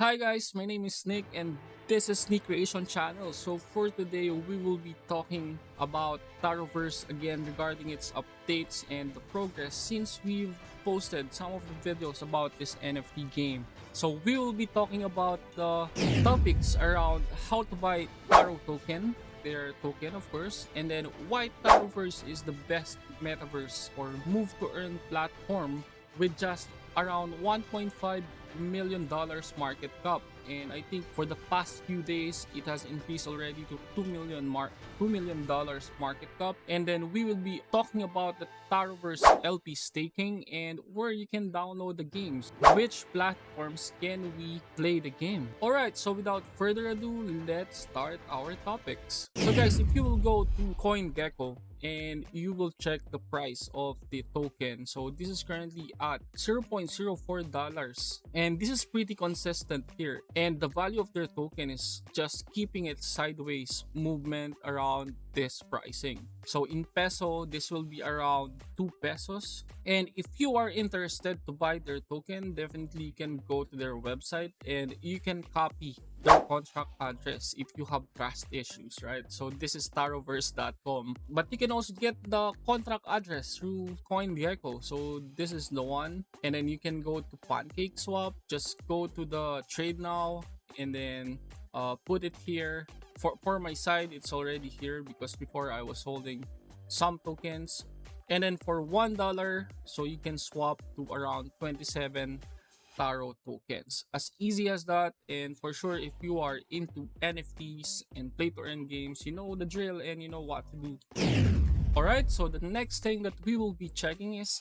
Hi guys, my name is Nick and this is Sneak Creation channel. So for today, we will be talking about Taroverse again regarding its updates and the progress since we've posted some of the videos about this NFT game. So we will be talking about the topics around how to buy Taro token, their token of course, and then why Taroverse is the best metaverse or move to earn platform with just around 1.5 million dollars market cap. And I think for the past few days it has increased already to 2 million mark 2 million dollars market cap. And then we will be talking about the Taroverse LP staking and where you can download the games. Which platforms can we play the game? All right so without further ado let's start our topics. So guys if you will go to CoinGecko and you will check the price of the token. So this is currently at 0.04 dollars and this is pretty consistent here. And the value of their token is just keeping it sideways movement around this pricing. So in peso this will be around 2 pesos. And if you are interested to buy their token definitely you can go to their website and you can copy their contract address if you have trust issues right? So this is taroverse.com but you can also get the contract address through coingecko so this is the one. And then you can go to pancake swap. Just go to the trade now and then uh, put it here. For for my side it's already here because before i was holding some tokens. And then for one dollar so you can swap to around 27 Taro tokens. As easy as that and for sure if you are into NFTs and play to earn games, you know the drill and you know what to do. Alright, so the next thing that we will be checking is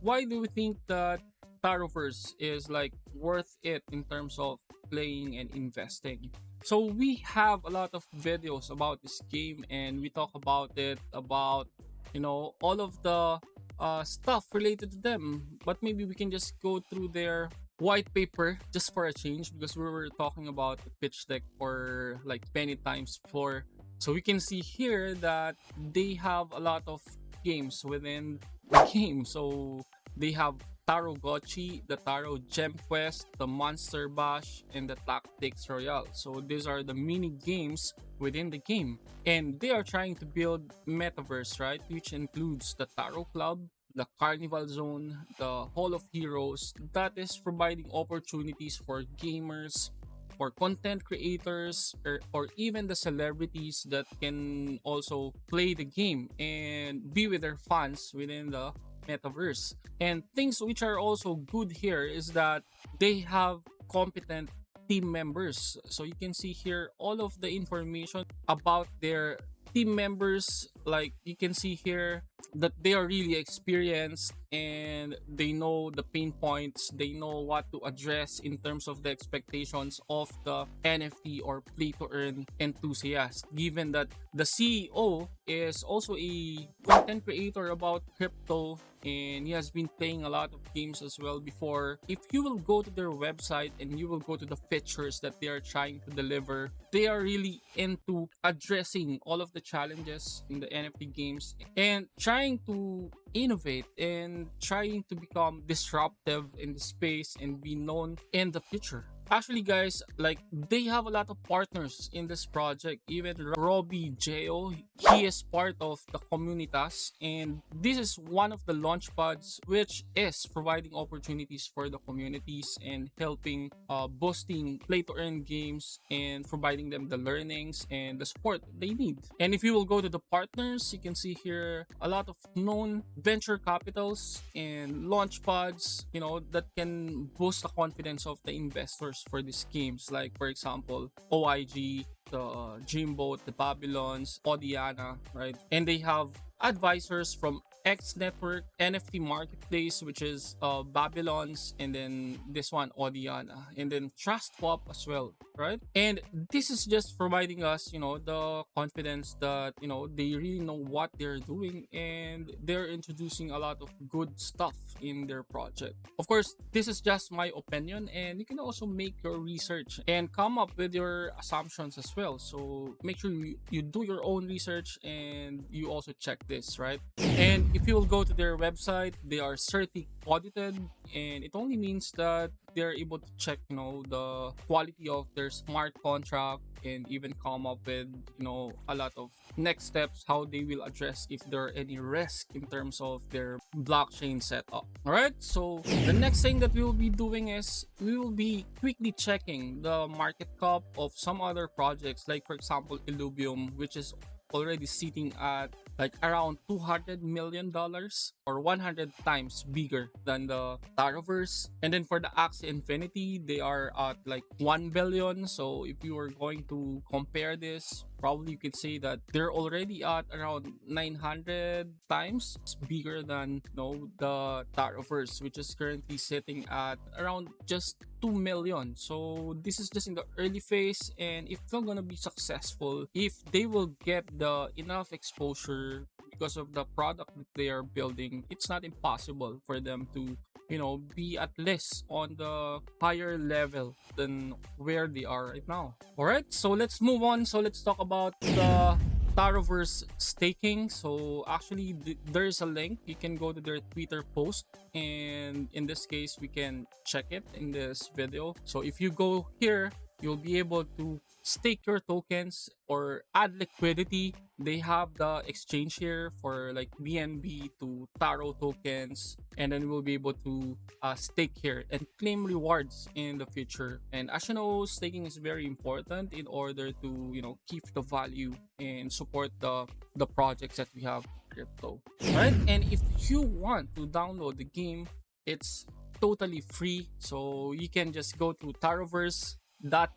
why do we think that Taroverse is like worth it in terms of playing and investing? So we have a lot of videos about this game and we talk about it about you know all of the uh, stuff related to them but maybe we can just go through their white paper just for a change because we were talking about the pitch deck for like many times before so we can see here that they have a lot of games within the game so they have Taro Gochi, the Taro Gem Quest, the Monster Bash, and the Tactics Royale. So these are the mini games within the game. And they are trying to build metaverse, right? Which includes the Taro Club, the Carnival Zone, the Hall of Heroes that is providing opportunities for gamers, for content creators, or, or even the celebrities that can also play the game and be with their fans within the metaverse. And things which are also good here is that they have competent team members. So you can see here all of the information about their team members like you can see here that they are really experienced and they know the pain points. They know what to address in terms of the expectations of the nft or play to earn enthusiast. Given that the ceo is also a content creator about crypto and he has been playing a lot of games as well before if you will go to their website and you will go to the features that they are trying to deliver they are really into addressing all of the challenges in the nft games and trying to innovate and trying to become disruptive in the space and be known in the future actually guys like they have a lot of partners in this project. Even robbie jo he is part of the Kommunitas and this is one of the launchpads which is providing opportunities for the communities and helping uh, boosting play to earn games and providing them the learnings and the support they need. And if you will go to the partners you can see here a lot of known venture capitals and launchpads you know that can boost the confidence of the investors for these games like for example OIG the uh, Dreamboat, the Babylons, Odiana, right? And they have advisors from X Network, NFT Marketplace, which is uh, Babylons, and then this one, Odiana, and then Trust Swap as well, right? And this is just providing us, you know, the confidence that, you know, they really know what they're doing and they're introducing a lot of good stuff in their project. Of course, this is just my opinion and you can also make your research and come up with your assumptions as well. So make sure you, you do your own research and you also check this, right? And if you will go to their website, they are certi audited and it only means that they're able to check you know the quality of their smart contract and even come up with you know a lot of next steps how they will address if there are any risk in terms of their blockchain setup. All right so the next thing that we will be doing is we will be quickly checking the market cap of some other projects like for example illuvium which is already sitting at like around 200 million dollars or 100 times bigger than the Taroverse. And then for the Axie Infinity, they are at like 1 billion. So if you are going to compare this, probably you could say that they're already at around 900 times bigger than you know, the Taroverse, which is currently sitting at around just 2 million. So this is just in the early phase and if they're gonna be successful, if they will get the enough exposure because of the product that they are building, it's not impossible for them to, you know, be at least on the higher level than where they are right now. All right, so let's move on. So let's talk about the Taroverse staking. So actually, th there's a link. You can go to their Twitter post, and in this case, we can check it in this video. So if you go here, you'll be able to stake your tokens or add liquidity. They have the exchange here for like bnb to taro tokens and then we'll be able to uh, stake here and claim rewards in the future. And as you know staking is very important in order to you know keep the value and support the the projects that we have crypto. Right and if you want to download the game it's totally free. So you can just go to taroverse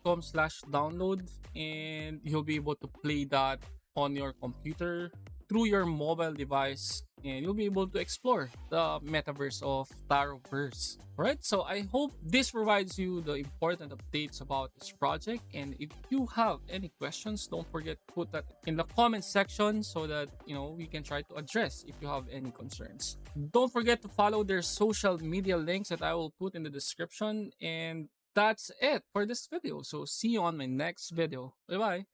com slash download and you'll be able to play that on your computer through your mobile device and you'll be able to explore the metaverse of Taroverse. Alright, so I hope this provides you the important updates about this project and if you have any questions, don't forget to put that in the comment section so that you know we can try to address if you have any concerns. Don't forget to follow their social media links that I will put in the description and that's it for this video. So see you on my next video. Bye bye.